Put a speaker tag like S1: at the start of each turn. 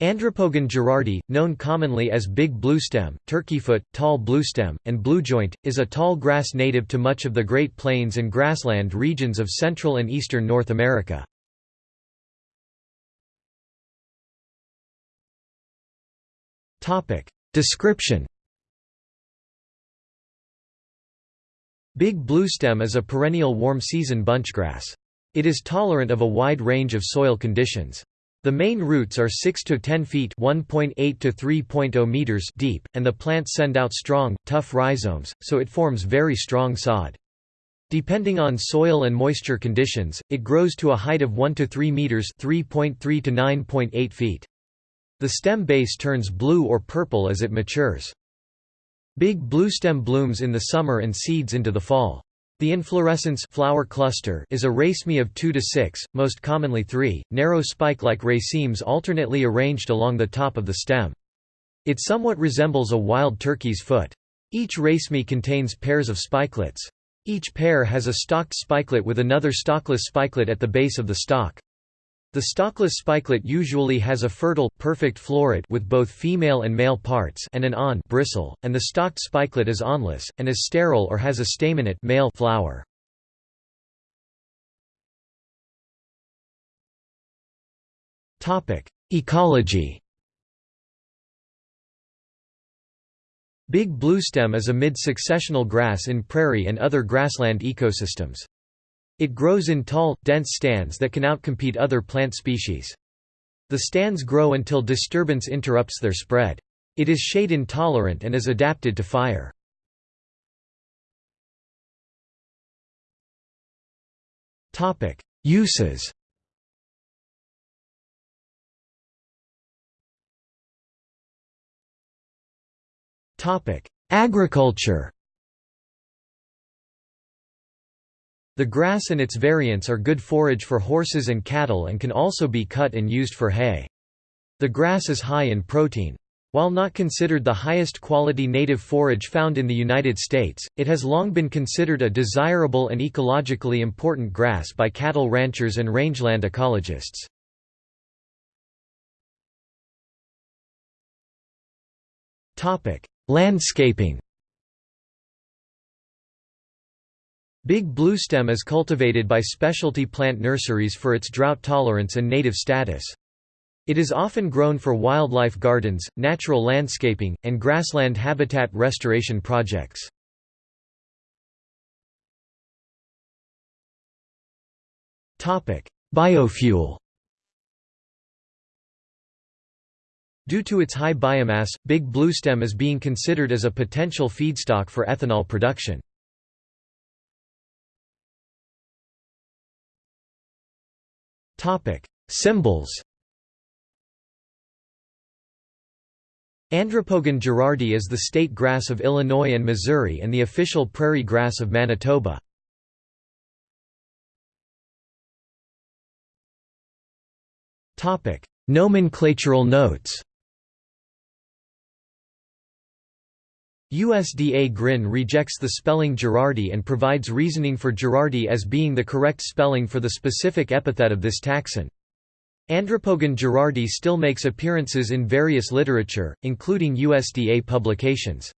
S1: Andropogon gerardi, known commonly as big bluestem, turkeyfoot, tall bluestem, and bluejoint, is a tall grass native to much of the Great Plains and grassland regions of central and eastern North America. Description Big bluestem is a perennial warm-season bunchgrass. It is tolerant of a wide range of soil conditions. The main roots are 6 to 10 feet (1.8 to 3.0 meters) deep, and the plants send out strong, tough rhizomes, so it forms very strong sod. Depending on soil and moisture conditions, it grows to a height of 1 to 3 meters (3.3 to 9.8 feet). The stem base turns blue or purple as it matures. Big bluestem blooms in the summer and seeds into the fall. The inflorescence flower cluster is a raceme of 2 to 6, most commonly 3, narrow spike-like racemes alternately arranged along the top of the stem. It somewhat resembles a wild turkey's foot. Each raceme contains pairs of spikelets. Each pair has a stalked spikelet with another stalkless spikelet at the base of the stalk. The stalkless spikelet usually has a fertile, perfect floret with both female and male parts and an awn bristle, and the stalked spikelet is awnless, and is sterile or has a staminate male flower. Ecology Big bluestem is a mid-successional grass in prairie and other grassland ecosystems. It grows in tall, dense stands that can outcompete other plant species. The stands grow until disturbance interrupts their spread. It is shade intolerant and is adapted to fire. Uses Agriculture The grass and its variants are good forage for horses and cattle and can also be cut and used for hay. The grass is high in protein. While not considered the highest quality native forage found in the United States, it has long been considered a desirable and ecologically important grass by cattle ranchers and rangeland ecologists. Landscaping Big bluestem is cultivated by specialty plant nurseries for its drought tolerance and native status. It is often grown for wildlife gardens, natural landscaping, and grassland habitat restoration projects. Biofuel Due to its high biomass, big bluestem is being considered as a potential feedstock for ethanol production. Topic: Symbols. Andropogon gerardi is the state grass of Illinois and Missouri and the official prairie grass of Manitoba. Topic: Nomenclatural notes. USDA GRIN rejects the spelling Girardi and provides reasoning for gerardi as being the correct spelling for the specific epithet of this taxon. Andropogon Girardi still makes appearances in various literature, including USDA publications.